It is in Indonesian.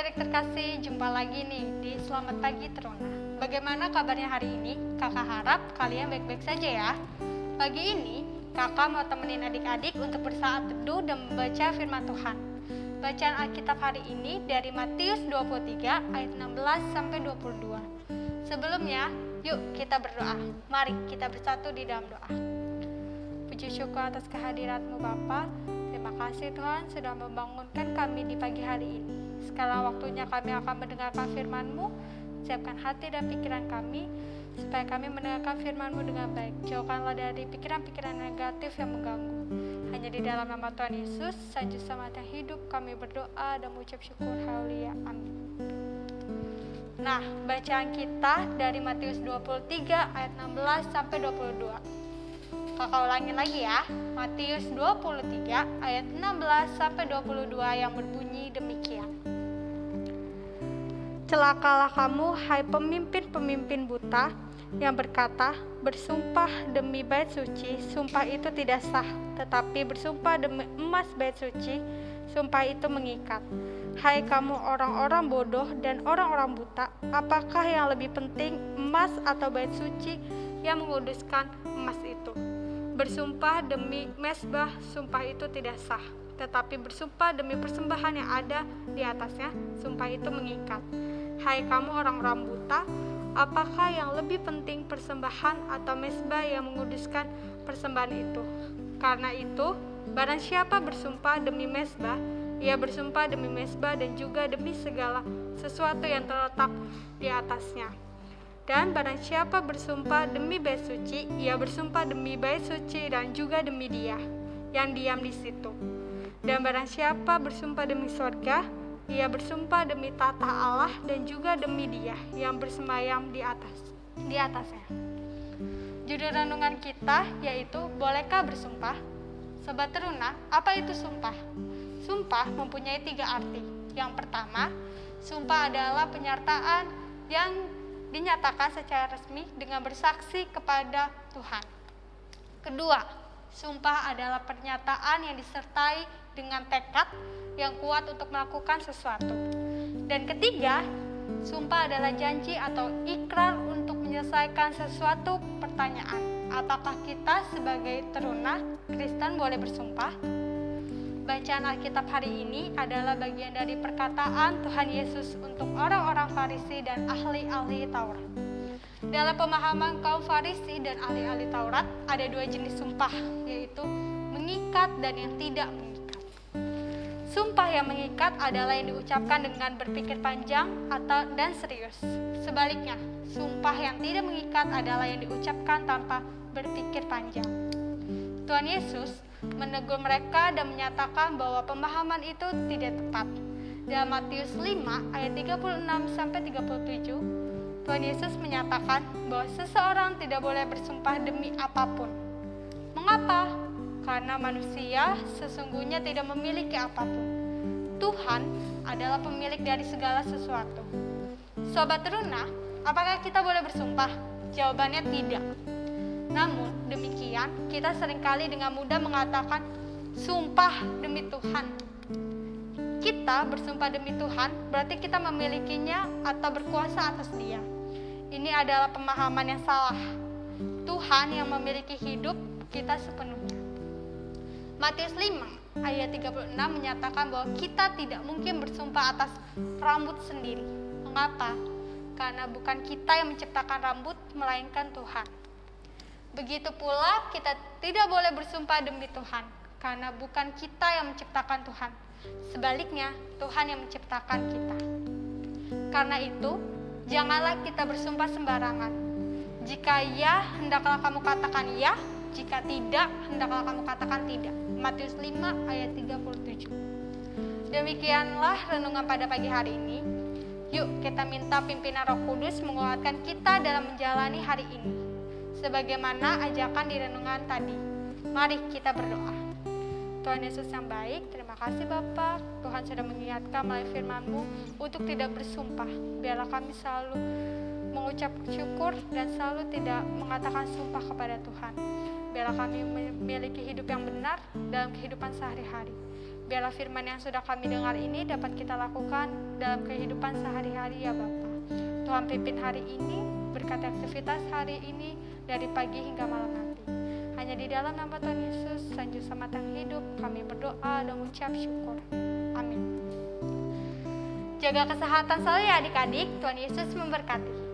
adik-adik terkasih, jumpa lagi nih di Selamat Pagi Teruna. Bagaimana kabarnya hari ini? Kakak harap kalian baik-baik saja ya. Pagi ini, kakak mau temenin adik-adik untuk bersaat teduh dan membaca firman Tuhan. Bacaan Alkitab hari ini dari Matius 23 ayat 16 sampai 22. Sebelumnya, yuk kita berdoa. Mari kita bersatu di dalam doa. Puji syukur atas kehadiratmu Bapa. Terima kasih Tuhan sudah membangunkan kami di pagi hari ini. Sekarang waktunya kami akan mendengarkan firman-Mu. Siapkan hati dan pikiran kami, supaya kami mendengarkan firman-Mu dengan baik. Jauhkanlah dari pikiran-pikiran negatif yang mengganggu. Hanya di dalam nama Tuhan Yesus, Selamat yang hidup, kami berdoa dan mengucap syukur. Haleluya. Amin. Nah, bacaan kita dari Matius 23 ayat 16 sampai 22. Kakak ulangin lagi ya. Matius 23 ayat 16 sampai 22 yang berbunyi demikian. Celakalah kamu hai pemimpin-pemimpin buta yang berkata, bersumpah demi bait suci, sumpah itu tidak sah, tetapi bersumpah demi emas bait suci, sumpah itu mengikat. Hai kamu orang-orang bodoh dan orang-orang buta, apakah yang lebih penting emas atau bait suci yang menguduskan emas itu? Bersumpah demi mesbah, sumpah itu tidak sah, tetapi bersumpah demi persembahan yang ada di atasnya, sumpah itu mengikat. Hai kamu orang-orang buta, apakah yang lebih penting persembahan atau mesbah yang menguduskan persembahan itu? Karena itu, barang siapa bersumpah demi mesbah, ia bersumpah demi mesbah dan juga demi segala sesuatu yang terletak di atasnya. Dan barang siapa bersumpah demi bait suci, ia bersumpah demi bait suci dan juga demi dia yang diam di situ. Dan barang siapa bersumpah demi surga, ia bersumpah demi tata Allah dan juga demi dia yang bersemayam di atas di atasnya. Judul renungan kita yaitu Bolehkah bersumpah? Sobat teruna, apa itu sumpah? Sumpah mempunyai tiga arti. Yang pertama, sumpah adalah penyertaan yang dinyatakan secara resmi dengan bersaksi kepada Tuhan. Kedua, sumpah adalah pernyataan yang disertai dengan tekad yang kuat untuk melakukan sesuatu. Dan ketiga, sumpah adalah janji atau ikrar untuk menyelesaikan sesuatu pertanyaan. Apakah kita sebagai teruna Kristen boleh bersumpah? Bacaan Alkitab hari ini adalah bagian dari perkataan Tuhan Yesus untuk orang-orang Farisi dan ahli-ahli Taurat. Dalam pemahaman kaum Farisi dan ahli-ahli Taurat, ada dua jenis sumpah, yaitu mengikat dan yang tidak mengikat. Sumpah yang mengikat adalah yang diucapkan dengan berpikir panjang atau dan serius. Sebaliknya, sumpah yang tidak mengikat adalah yang diucapkan tanpa berpikir panjang. Tuhan Yesus menegur mereka dan menyatakan bahwa pemahaman itu tidak tepat. Dalam Matius 5 ayat 36 sampai 37, Tuhan Yesus menyatakan bahwa seseorang tidak boleh bersumpah demi apa pun. Mengapa? karena manusia sesungguhnya tidak memiliki apa pun. Tuhan adalah pemilik dari segala sesuatu. Sobat teruna, apakah kita boleh bersumpah? Jawabannya tidak. Namun demikian, kita sering kali dengan mudah mengatakan sumpah demi Tuhan. Kita bersumpah demi Tuhan berarti kita memilikinya atau berkuasa atas Dia. Ini adalah pemahaman yang salah. Tuhan yang memiliki hidup kita sepenuhnya. Matius 5 ayat 36 menyatakan bahwa kita tidak mungkin bersumpah atas rambut sendiri. Mengapa? Karena bukan kita yang menciptakan rambut, melainkan Tuhan. Begitu pula kita tidak boleh bersumpah demi Tuhan, karena bukan kita yang menciptakan Tuhan. Sebaliknya, Tuhan yang menciptakan kita. Karena itu, janganlah kita bersumpah sembarangan. Jika ya, hendaklah kamu katakan ya, jika tidak, hendaklah kamu katakan tidak. Matius 5 ayat 37. Demikianlah renungan pada pagi hari ini. Yuk kita minta pimpinan Roh Kudus menguatkan kita dalam menjalani hari ini. Sebagaimana ajakan di renungan tadi. Mari kita berdoa. Tuhan Yesus yang baik, terima kasih Bapak. Tuhan sudah mengingatkan melalui firman-Mu untuk tidak bersumpah. Biarlah kami selalu mengucap syukur dan selalu tidak mengatakan sumpah kepada Tuhan. Biarlah kami memiliki hidup yang benar dalam kehidupan sehari-hari. Biarlah firman yang sudah kami dengar ini dapat kita lakukan dalam kehidupan sehari-hari ya Bapa. Tuhan pimpin hari ini, berkati aktivitas hari ini dari pagi hingga malam nanti. Hanya di dalam nama Tuhan Yesus, Sanju Samatang Hidup, kami berdoa dan mengucap syukur. Amin. Jaga kesehatan selalu ya adik-adik, Tuhan Yesus memberkati.